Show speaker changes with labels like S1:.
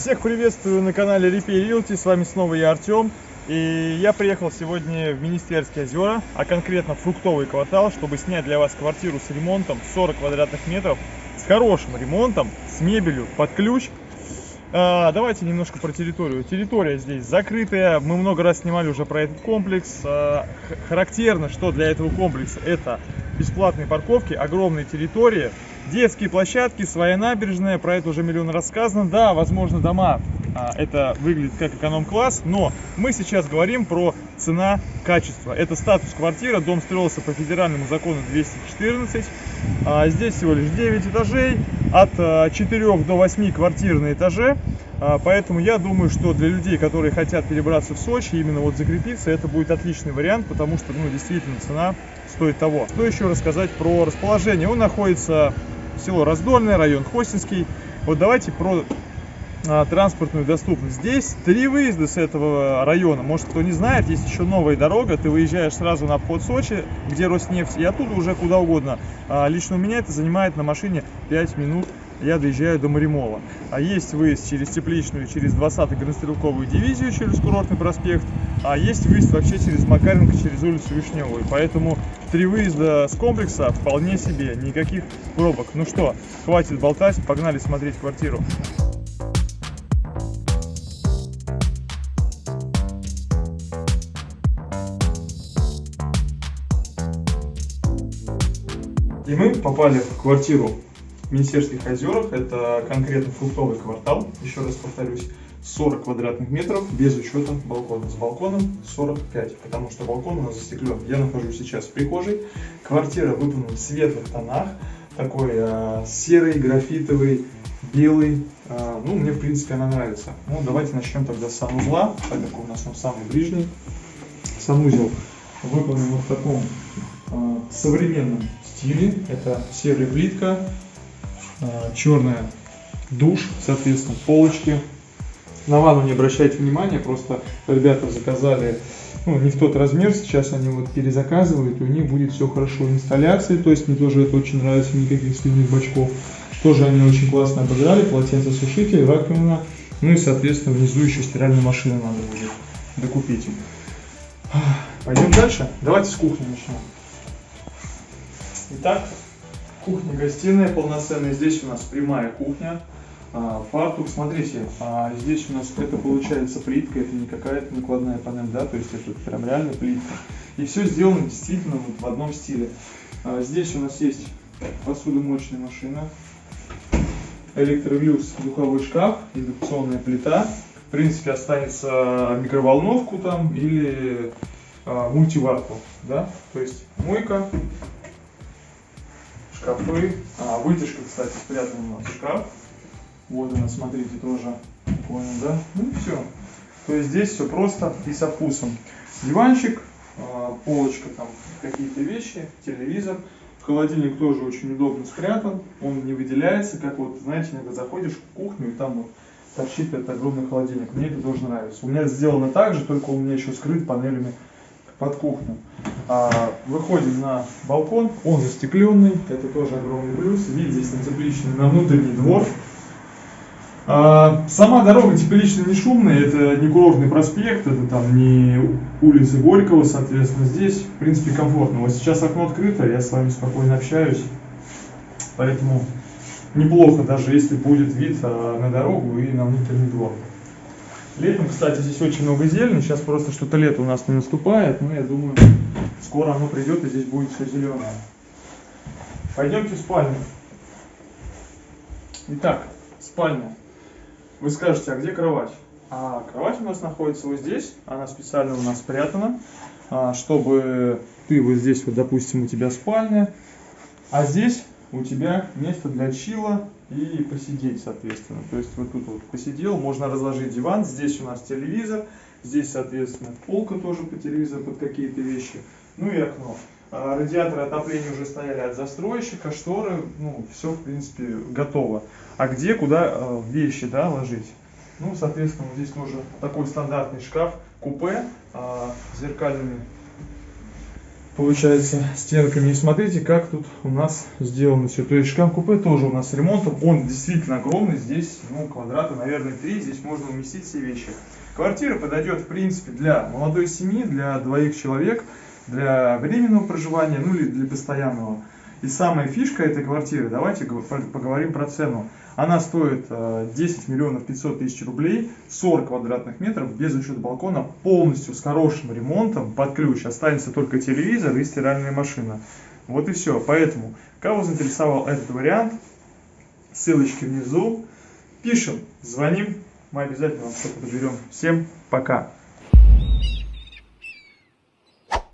S1: Всех приветствую на канале Repair Realty, с вами снова я Артем. И я приехал сегодня в Министерские озера, а конкретно фруктовый квартал, чтобы снять для вас квартиру с ремонтом 40 квадратных метров, с хорошим ремонтом, с мебелью под ключ. А, давайте немножко про территорию. Территория здесь закрытая, мы много раз снимали уже про этот комплекс. А, характерно, что для этого комплекса это бесплатные парковки, огромные территории, детские площадки, своя набережная, про это уже миллион рассказано. Да, возможно, дома а, это выглядит как эконом-класс, но мы сейчас говорим про цена-качество. Это статус квартира, дом строился по федеральному закону 214, а здесь всего лишь 9 этажей, от 4 а, до 8 квартир на этаже. Поэтому я думаю, что для людей, которые хотят перебраться в Сочи, именно вот закрепиться, это будет отличный вариант, потому что, ну, действительно, цена стоит того. Что еще рассказать про расположение? Он находится село Раздольное, район Хостинский. Вот давайте про а, транспортную доступность. Здесь три выезда с этого района. Может, кто не знает, есть еще новая дорога. Ты выезжаешь сразу на обход Сочи, где Роснефть, и оттуда уже куда угодно. А, лично у меня это занимает на машине 5 минут. Я доезжаю до Маримола. А есть выезд через Тепличную, через 20-ю гранострелковую дивизию, через Курортный проспект. А есть выезд вообще через Макаренко, через улицу Вишневую. Поэтому три выезда с комплекса вполне себе, никаких пробок. Ну что, хватит болтать, погнали смотреть квартиру. И мы попали в квартиру в Министерских озерах. Это конкретно фруктовый квартал. Еще раз повторюсь, 40 квадратных метров без учета балкона. С балконом 45, потому что балкон у нас застеклен. Я нахожусь сейчас в прихожей. Квартира выполнена в светлых тонах. Такой э, серый, графитовый, белый. Э, ну, мне, в принципе, она нравится. Ну, давайте начнем тогда с санузла, так как у нас он самый ближний. Санузел выполнен вот в таком э, современном стиле. Это серая плитка, черная душ, соответственно, полочки. На ванну не обращайте внимания, просто ребята заказали ну, не в тот размер, сейчас они вот перезаказывают, и у них будет все хорошо. Инсталляции, то есть мне тоже это очень нравится, никаких слюных бачков. Тоже они очень классно обыграли, полотенцесушитель, раковина, ну и, соответственно, внизу еще стиральная машина надо будет докупить. Пойдем дальше. Давайте с кухни начнем. Итак, кухня-гостиная полноценная. Здесь у нас прямая кухня. А, фартук, смотрите, а здесь у нас это получается плитка, это не какая-то накладная панель, да, то есть это прям реально плитка. И все сделано действительно вот в одном стиле. А здесь у нас есть посудомоечная машина, электролюкс, духовой шкаф, индукционная плита. В принципе, останется микроволновку там или мультиварку, да, то есть мойка, шкафы. А, вытяжка, кстати, спрятана у нас в шкаф. Вот она, смотрите, тоже. Понял, да? Ну и все. То есть здесь все просто и со вкусом. Диванчик, а, полочка, там какие-то вещи, телевизор. Холодильник тоже очень удобно спрятан, он не выделяется, как вот, знаете, иногда заходишь в кухню и там вот торчит этот огромный холодильник. Мне это тоже нравится. У меня сделано так же, только у меня еще скрыт панелями под кухню. А, выходим на балкон, он застекленный, это тоже огромный плюс. Вид здесь на тепличный, на внутренний двор. А, сама дорога тепличная не шумная, это не курортный проспект, это там не улица Горького, соответственно, здесь, в принципе, комфортно. Вот сейчас окно открыто, я с вами спокойно общаюсь, поэтому неплохо, даже если будет вид а, на дорогу и на внутренний двор. Летом, кстати, здесь очень много зелени. Сейчас просто что-то лето у нас не наступает, но я думаю, скоро оно придет и здесь будет все зеленое. Пойдемте в спальню. Итак, спальня. Вы скажете, а где кровать? А кровать у нас находится вот здесь. Она специально у нас спрятана, а, чтобы ты вот здесь, вот, допустим, у тебя спальня, а здесь у тебя место для чила и посидеть, соответственно. То есть вот тут вот посидел, можно разложить диван, здесь у нас телевизор, здесь, соответственно, полка тоже по телевизору под какие-то вещи, ну и окно. А радиаторы отопления уже стояли от застройщика, шторы, ну, все, в принципе, готово. А где, куда э, вещи, да, ложить? Ну, соответственно, здесь тоже такой стандартный шкаф, купе, э, зеркальными получается, стенками. И смотрите, как тут у нас сделано все. То есть шкаф-купе тоже у нас с ремонтом. Он действительно огромный. Здесь, ну, квадрата, наверное, 3. Здесь можно уместить все вещи. Квартира подойдет, в принципе, для молодой семьи, для двоих человек, для временного проживания, ну или для постоянного. И самая фишка этой квартиры, давайте поговорим про цену. Она стоит 10 э, миллионов 500 тысяч рублей, 40 квадратных метров, без учета балкона, полностью с хорошим ремонтом, под ключ. Останется только телевизор и стиральная машина. Вот и все. Поэтому, кого заинтересовал этот вариант, ссылочки внизу. Пишем, звоним, мы обязательно вам что-то подберем. Всем пока!